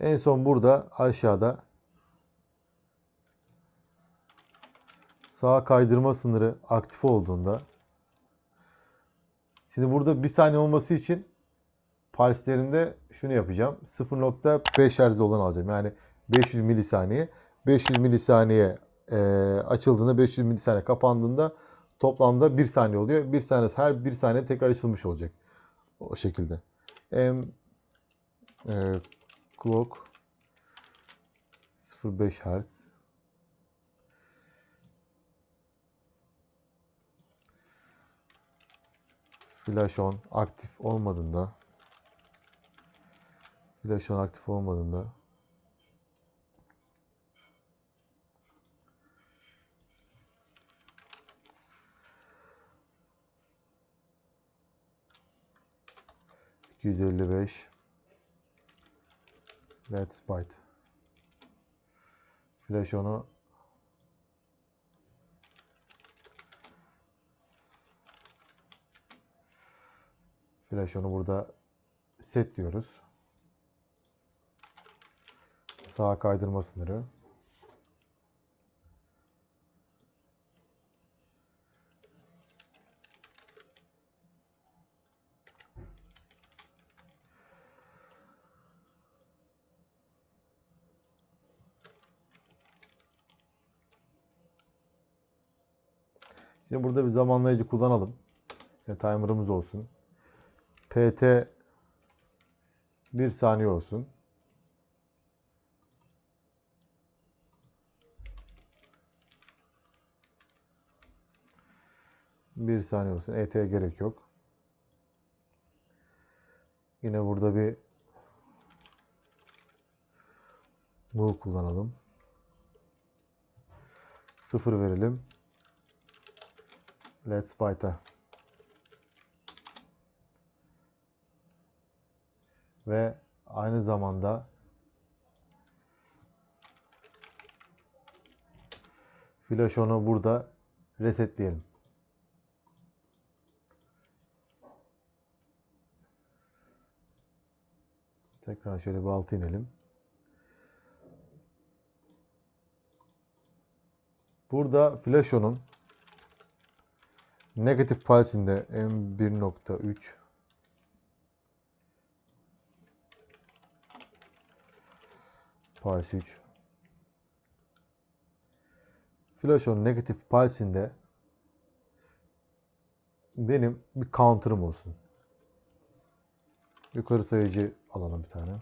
En son burada aşağıda sağ kaydırma sınırı aktif olduğunda şimdi burada bir saniye olması için pulslerinde şunu yapacağım. 0.5 Hz olan alacağım. Yani 500 milisaniye. 500 milisaniye e, açıldığında 500 milisaniye kapandığında toplamda 1 saniye oluyor. 1 saniye her 1 saniye tekrar açılmış olacak. O şekilde. M e, clock. 0.5 Hz Flash on aktif olmadığında. Flash on aktif olmadığında. ...255... Let's bite. Flash onu... Flash onu burada set diyoruz. Sağ kaydırma sınırı. Şimdi burada bir zamanlayıcı kullanalım. Yani timer'ımız olsun. PT 1 saniye olsun. Bir saniye olsun. ET'ye gerek yok. Yine burada bir move kullanalım. Sıfır verelim. Let's bite'a. Ve aynı zamanda flash onu burada resetleyelim. Tekrar şöyle bir altı inelim. Burada Flasho'nun negatif pulse'inde M1.3 Pulse 3 Flasho'nun negatif pulse'inde benim bir counter'ım olsun. Yukarı sayıcı alalım bir tane.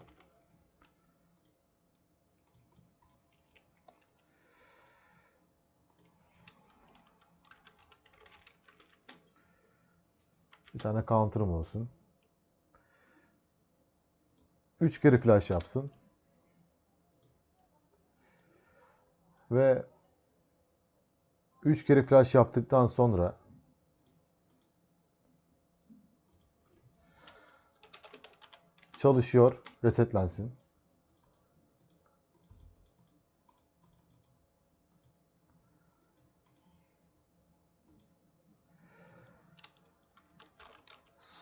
Tane counter'ım olsun. 3 kere flash yapsın. Ve 3 kere flash yaptıktan sonra çalışıyor, resetlensin.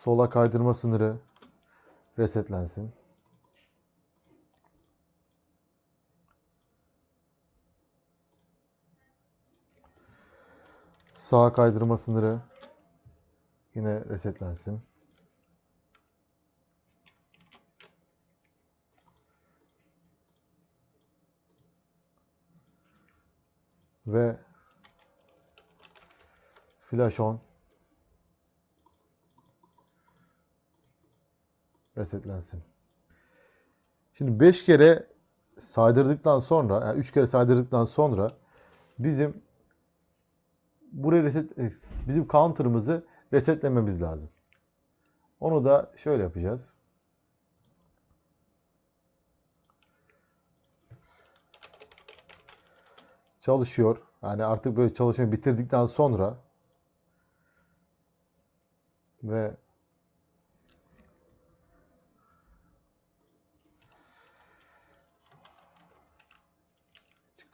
Sola kaydırma sınırı resetlensin. Sağa kaydırma sınırı yine resetlensin. Ve flash on resetlensin. Şimdi 5 kere saydırdıktan sonra, yani 3 kere saydırdıktan sonra bizim buraya reset e, bizim counter'ımızı resetlememiz lazım. Onu da şöyle yapacağız. Çalışıyor. Yani artık böyle çalışmayı bitirdikten sonra ve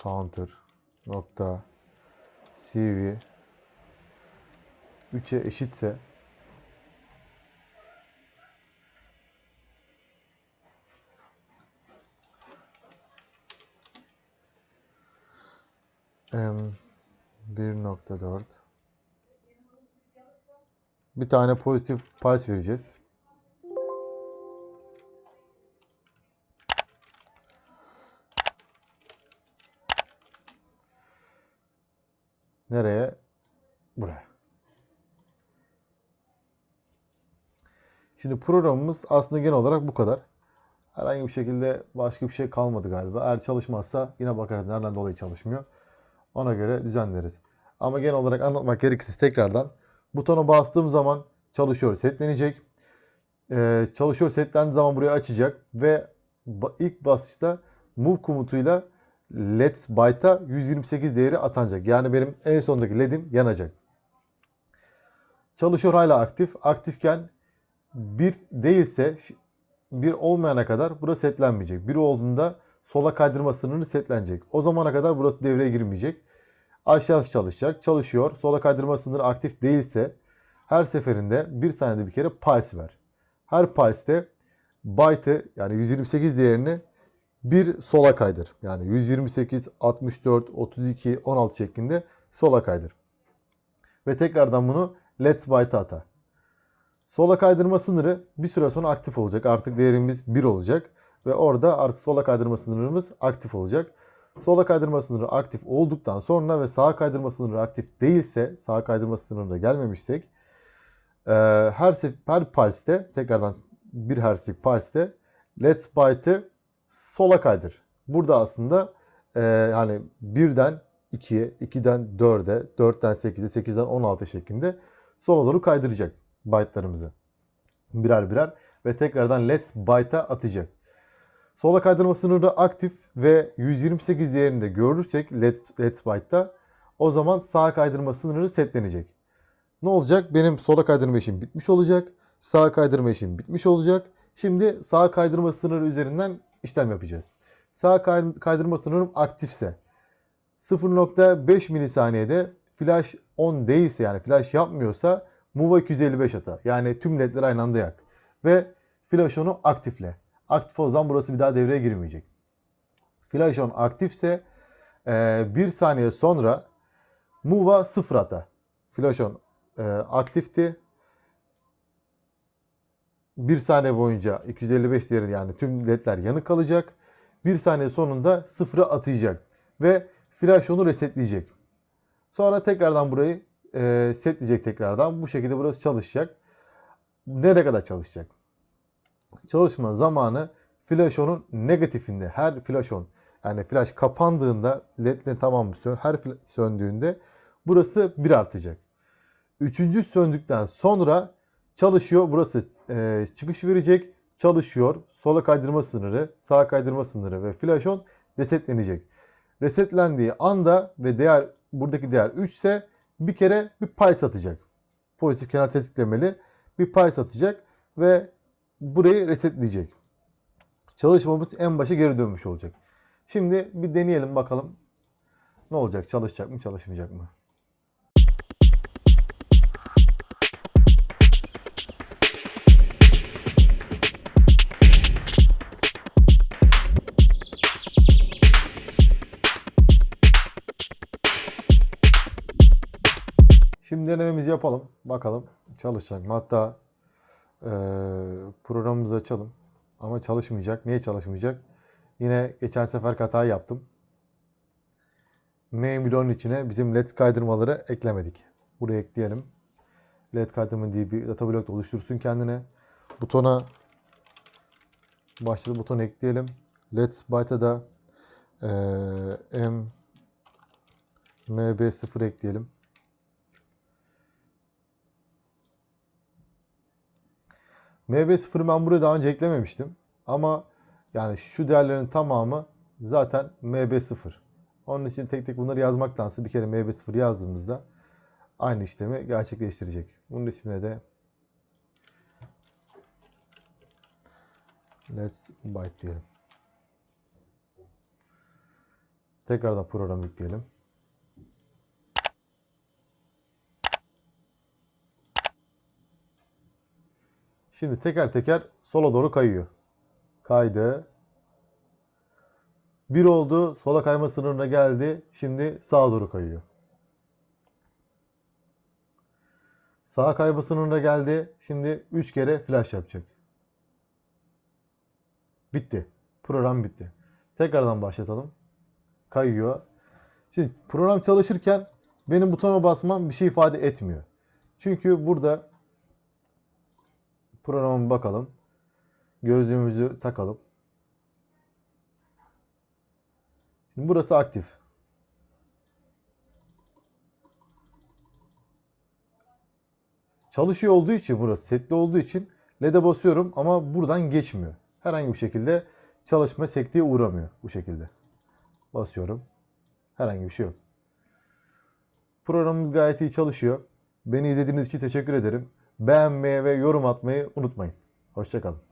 counter nokta cv 3'e eşitse m 1.4 bir tane pozitif payes vereceğiz. Nereye? Buraya. Şimdi programımız aslında genel olarak bu kadar. Herhangi bir şekilde başka bir şey kalmadı galiba. Eğer çalışmazsa yine bakarız nereden dolayı çalışmıyor. Ona göre düzenleriz. Ama genel olarak anlatmak gerekirse tekrardan butona bastığım zaman çalışıyor setlenecek. Ee, çalışıyor setlendiği zaman burayı açacak ve ilk basışta move komutuyla let's byte'a 128 değeri atanacak. Yani benim en sondaki led'im yanacak. Çalışıyor hala aktif. Aktifken bir değilse bir olmayana kadar burası setlenmeyecek. Bir olduğunda sola kaydırma sınırı setlenecek. O zamana kadar burası devreye girmeyecek. Aşağısı çalışacak. Çalışıyor. Sola kaydırma sınırı aktif değilse her seferinde bir saniyede bir kere pulse ver. Her pulse'de byte'ı yani 128 değerini bir sola kaydır. Yani 128, 64, 32, 16 şeklinde sola kaydır. Ve tekrardan bunu let's byte'a ata. Sola kaydırma sınırı bir süre sonra aktif olacak. Artık değerimiz 1 olacak. Ve orada artık sola kaydırma sınırımız aktif olacak. Sola kaydırma sınırı aktif olduktan sonra ve sağa kaydırma sınırı aktif değilse, sağa kaydırma sınırına gelmemişsek her her pulse'de tekrardan bir hertzlik pulse'de let's byte'ı sola kaydır. Burada aslında e, yani 1'den 2'ye, 2'den 4'e, 4'ten 8'e, 8'den 16 şeklinde sola doğru kaydıracak byte'larımızı. Birer birer ve tekrardan let's byte'a atacak. Sola kaydırma sınırı aktif ve 128 değerinde görürsek let, let's byte'da o zaman sağa kaydırma sınırı setlenecek. Ne olacak? Benim sola kaydırma işim bitmiş olacak. Sağa kaydırma işim bitmiş olacak. Şimdi sağa kaydırma sınırı üzerinden işlem yapacağız. Sağ kay- kaydırma sınırım aktifse 0.5 milisaniyede flash on değilse yani flash yapmıyorsa Move 255 ata. Yani tüm ledleri aynı anda yak. Ve flash on'u aktifle. Aktif o zaman burası bir daha devreye girmeyecek. Flash on aktifse 1 saniye sonra Move'a 0 ata. Flash on e, aktifti. 1 saniye boyunca 255 değeri yani tüm ledler yanık kalacak. 1 saniye sonunda 0'a atayacak. Ve flash onu resetleyecek. Sonra tekrardan burayı e, setleyecek tekrardan. Bu şekilde burası çalışacak. Nereye kadar çalışacak? Çalışma zamanı flash on'un negatifinde her flash on yani flash kapandığında led'in tamamı sön her söndüğünde burası 1 artacak. Üçüncü söndükten sonra çalışıyor. Burası e, çıkış verecek. Çalışıyor. Sola kaydırma sınırı, sağa kaydırma sınırı ve flash on resetlenecek. Resetlendiği anda ve değer buradaki değer 3 ise bir kere bir pulse atacak. Pozitif kenar tetiklemeli bir pulse atacak ve burayı resetleyecek. Çalışmamız en başa geri dönmüş olacak. Şimdi bir deneyelim bakalım ne olacak? Çalışacak mı, çalışmayacak mı? Şimdi denememizi yapalım. Bakalım çalışacak mı? Hatta eee, programımızı açalım. Ama çalışmayacak. Niye çalışmayacak? Yine geçen sefer hata yaptım. M-Milon'un içine bizim led kaydırmaları eklemedik. Buraya ekleyelim. Led kaydırma diye bir data blok da oluştursun kendine. Butona başladı butonu ekleyelim. Let's byte'a da eee, M MB0 ekleyelim. MB0'ı ben buraya daha önce eklememiştim. Ama yani şu değerlerin tamamı zaten MB0. Onun için tek tek bunları yazmaktansa bir kere MB0 yazdığımızda aynı işlemi gerçekleştirecek. Bunun ismine de Let's byte diyelim. Tekrardan program yükleyelim. Şimdi teker teker sola doğru kayıyor. Kaydı. 1 oldu. Sola kayma sınırına geldi. Şimdi sağa doğru kayıyor. Sağa kayma sınırına geldi. Şimdi 3 kere flash yapacak. Bitti. Program bitti. Tekrardan başlatalım. Kayıyor. Şimdi program çalışırken benim butona basmam bir şey ifade etmiyor. Çünkü burada programa bakalım. Gözlüğümüzü takalım. Şimdi burası aktif. Çalışıyor olduğu için burası setli olduğu için LED'e basıyorum ama buradan geçmiyor. Herhangi bir şekilde çalışma sekteye uğramıyor bu şekilde. Basıyorum. Herhangi bir şey yok. Programımız gayet iyi çalışıyor. Beni izlediğiniz için teşekkür ederim. Beğenmeyi ve yorum atmayı unutmayın. Hoşçakalın.